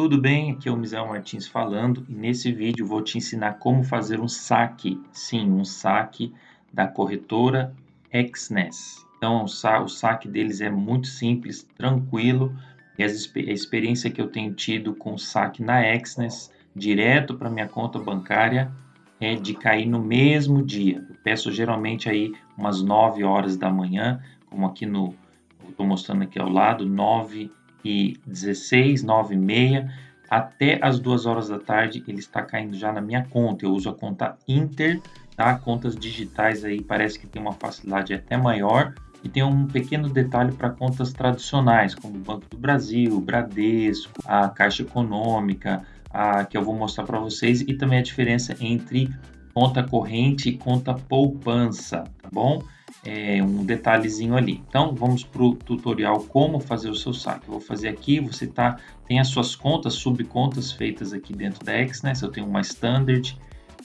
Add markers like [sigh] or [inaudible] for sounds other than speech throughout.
Tudo bem? Aqui é o Misael Martins falando e nesse vídeo vou te ensinar como fazer um saque, sim, um saque da corretora XNES. Então o saque deles é muito simples, tranquilo e a experiência que eu tenho tido com o saque na XNES direto para minha conta bancária é de cair no mesmo dia. Eu peço geralmente aí umas 9 horas da manhã, como aqui no estou mostrando aqui ao lado, 9 e 16, 9 e meia, até as 2 horas da tarde ele está caindo já na minha conta. Eu uso a conta Inter, tá? Contas digitais aí parece que tem uma facilidade até maior. E tem um pequeno detalhe para contas tradicionais, como o Banco do Brasil, Bradesco, a Caixa Econômica, a, que eu vou mostrar para vocês, e também a diferença entre conta corrente e conta poupança, tá bom? É um detalhezinho ali. Então, vamos para o tutorial como fazer o seu saque. Eu vou fazer aqui, você tá, tem as suas contas, subcontas feitas aqui dentro da XNES. Eu tenho uma Standard,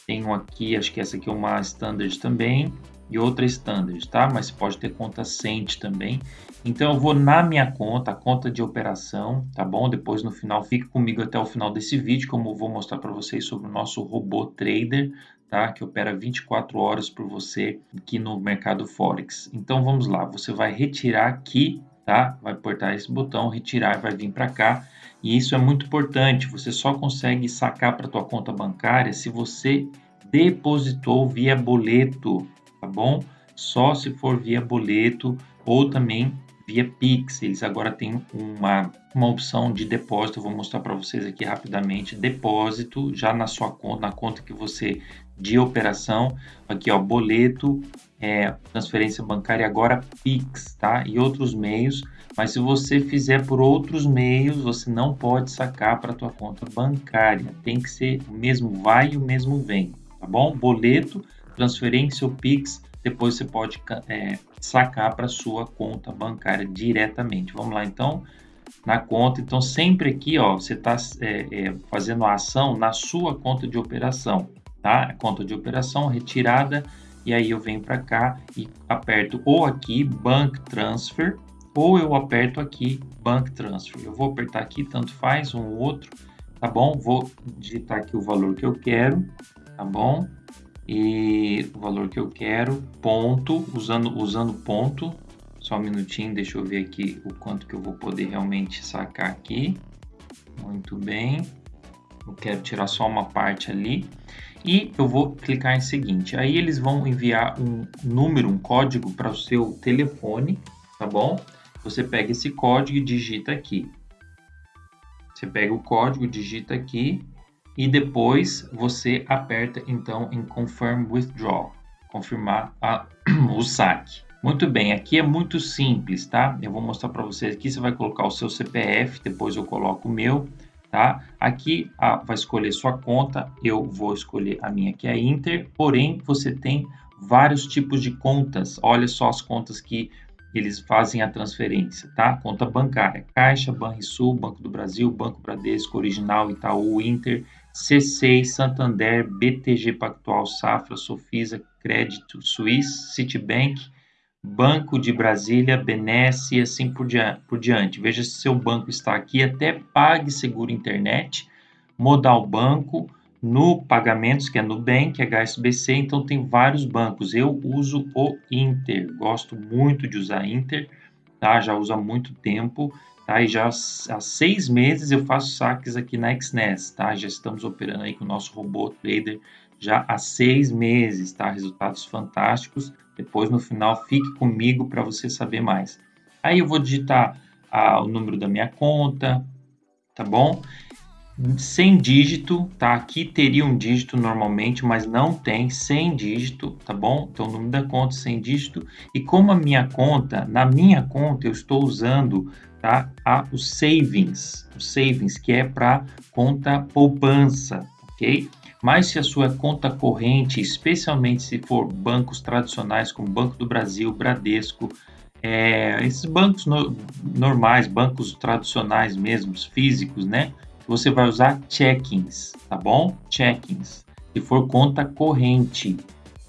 tenho aqui, acho que essa aqui é uma Standard também, e outra Standard, tá? Mas pode ter conta Cent também. Então eu vou na minha conta, a conta de operação, tá bom? Depois no final, fique comigo até o final desse vídeo, como eu vou mostrar para vocês sobre o nosso robô trader, tá? Que opera 24 horas por você aqui no mercado Forex. Então vamos lá, você vai retirar aqui, tá? Vai apertar esse botão, retirar, vai vir para cá. E isso é muito importante, você só consegue sacar para tua conta bancária se você depositou via boleto, tá bom? Só se for via boleto ou também via Pix. Eles agora têm uma, uma opção de depósito. Vou mostrar para vocês aqui rapidamente. Depósito já na sua conta, na conta que você de operação. Aqui, ó, boleto, é, transferência bancária agora Pix, tá? E outros meios. Mas se você fizer por outros meios, você não pode sacar para tua conta bancária. Tem que ser o mesmo vai e o mesmo vem, tá bom? Boleto transferência ou Pix, depois você pode é, sacar para sua conta bancária diretamente. Vamos lá, então, na conta. Então, sempre aqui, ó, você está é, é, fazendo a ação na sua conta de operação, tá? Conta de operação, retirada, e aí eu venho para cá e aperto ou aqui Bank Transfer, ou eu aperto aqui Bank Transfer. Eu vou apertar aqui, tanto faz, um ou outro, tá bom? Vou digitar aqui o valor que eu quero, tá bom? E o valor que eu quero, ponto, usando, usando ponto, só um minutinho, deixa eu ver aqui o quanto que eu vou poder realmente sacar aqui, muito bem, eu quero tirar só uma parte ali, e eu vou clicar em seguinte, aí eles vão enviar um número, um código para o seu telefone, tá bom? Você pega esse código e digita aqui, você pega o código, digita aqui, e depois você aperta então em Confirm Withdrawal, confirmar a, [clears throat] o saque. Muito bem, aqui é muito simples, tá? Eu vou mostrar para vocês aqui, você vai colocar o seu CPF, depois eu coloco o meu, tá? Aqui a, vai escolher sua conta, eu vou escolher a minha que é Inter, porém você tem vários tipos de contas, olha só as contas que eles fazem a transferência, tá? Conta bancária, Caixa, Banrisul, Banco do Brasil, Banco Bradesco, Original, Itaú, Inter, C6, Santander, BTG Pactual, Safra, Sofisa, Crédito Suisse, Citibank, Banco de Brasília, Benesse e assim por, por diante. Veja se seu banco está aqui, até Pague Seguro Internet, Modal Banco, no Pagamentos, que é Nubank, HSBC, então tem vários bancos. Eu uso o Inter, gosto muito de usar Inter, tá? Já uso há muito tempo Tá? E já há seis meses eu faço saques aqui na XNES, tá? Já estamos operando aí com o nosso robô trader já há seis meses, tá? Resultados fantásticos. Depois no final fique comigo para você saber mais. Aí eu vou digitar ah, o número da minha conta, tá bom? Sem dígito, tá? Aqui teria um dígito normalmente, mas não tem sem dígito, tá bom? Então, o número da conta sem dígito. E como a minha conta, na minha conta eu estou usando tá? A, o savings, o savings que é para conta poupança, ok? Mas se a sua conta corrente, especialmente se for bancos tradicionais como Banco do Brasil, Bradesco, é, esses bancos no, normais, bancos tradicionais mesmo, físicos, né? Você vai usar checkings, tá bom? Checkings. Se for conta corrente,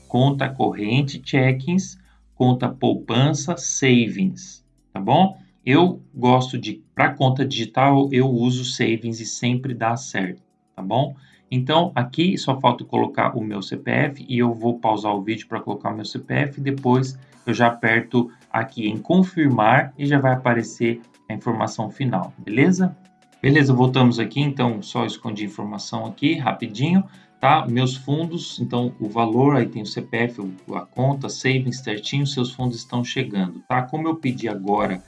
conta corrente, checkings, conta poupança, savings, tá bom? Eu gosto de, para conta digital, eu uso Savings e sempre dá certo, tá bom? Então, aqui só falta colocar o meu CPF e eu vou pausar o vídeo para colocar o meu CPF. Depois eu já aperto aqui em confirmar e já vai aparecer a informação final, beleza? Beleza, voltamos aqui, então só escondi a informação aqui rapidinho, tá? Meus fundos, então o valor, aí tem o CPF, a conta, savings certinho, seus fundos estão chegando, tá? Como eu pedi agora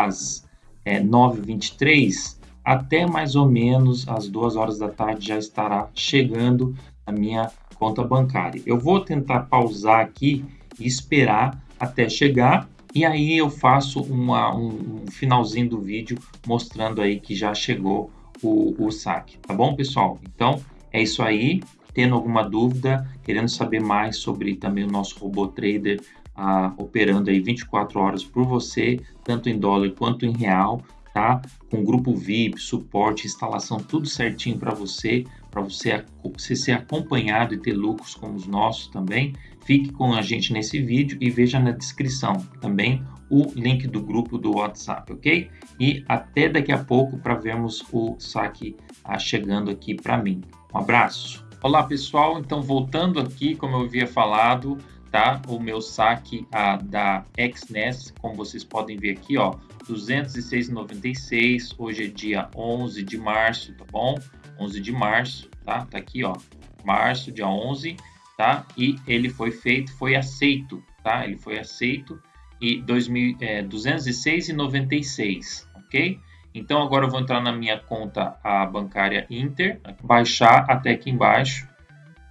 às é, 9h23, até mais ou menos às 2 horas da tarde já estará chegando a minha conta bancária. Eu vou tentar pausar aqui e esperar até chegar e aí eu faço uma, um, um, finalzinho do vídeo mostrando aí que já chegou o, o saque, tá bom pessoal? Então é isso aí, tendo alguma dúvida, querendo saber mais sobre também o nosso robô trader ah, operando aí 24 horas por você, tanto em dólar quanto em real, tá? Com grupo VIP, suporte, instalação, tudo certinho para você, para você, você ser acompanhado e ter lucros como os nossos também. Fique com a gente nesse vídeo e veja na descrição também o link do grupo do WhatsApp, ok? E até daqui a pouco para vermos o saque ah, chegando aqui para mim. Um abraço. Olá pessoal, então voltando aqui, como eu havia falado, tá? O meu saque a, da XNES, como vocês podem ver aqui, ó, 206,96. Hoje é dia 11 de março, tá bom? 11 de março, tá? Tá aqui, ó, março, dia 11, tá? E ele foi feito, foi aceito, tá? Ele foi aceito e 2000, é, 206,96, ok? Então agora eu vou entrar na minha conta a bancária Inter, baixar até aqui embaixo,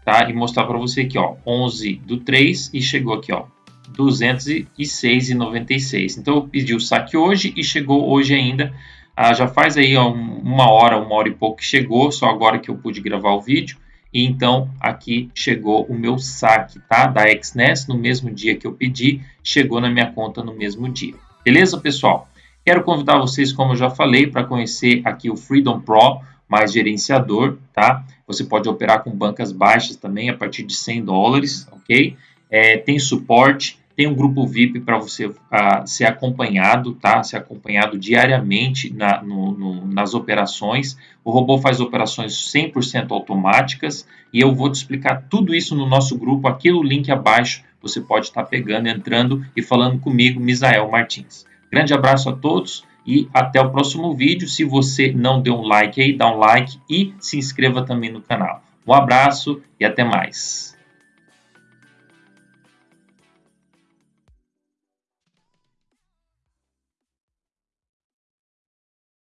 tá? E mostrar para você aqui, ó, 11 do 3 e chegou aqui, ó, 206,96. Então eu pedi o saque hoje e chegou hoje ainda. Ah, já faz aí ó, uma hora, uma hora e pouco que chegou, só agora que eu pude gravar o vídeo. E então aqui chegou o meu saque, tá? Da XNES no mesmo dia que eu pedi, chegou na minha conta no mesmo dia. Beleza, pessoal? Quero convidar vocês, como eu já falei, para conhecer aqui o Freedom Pro, mais gerenciador, tá? Você pode operar com bancas baixas também, a partir de 100 dólares, ok? É, tem suporte, tem um grupo VIP para você uh, ser acompanhado, tá? Ser acompanhado diariamente na, no, no, nas operações. O robô faz operações 100% automáticas e eu vou te explicar tudo isso no nosso grupo, aqui no link abaixo. Você pode estar tá pegando, entrando e falando comigo, Misael Martins. Grande abraço a todos e até o próximo vídeo. Se você não deu um like aí, dá um like e se inscreva também no canal. Um abraço e até mais.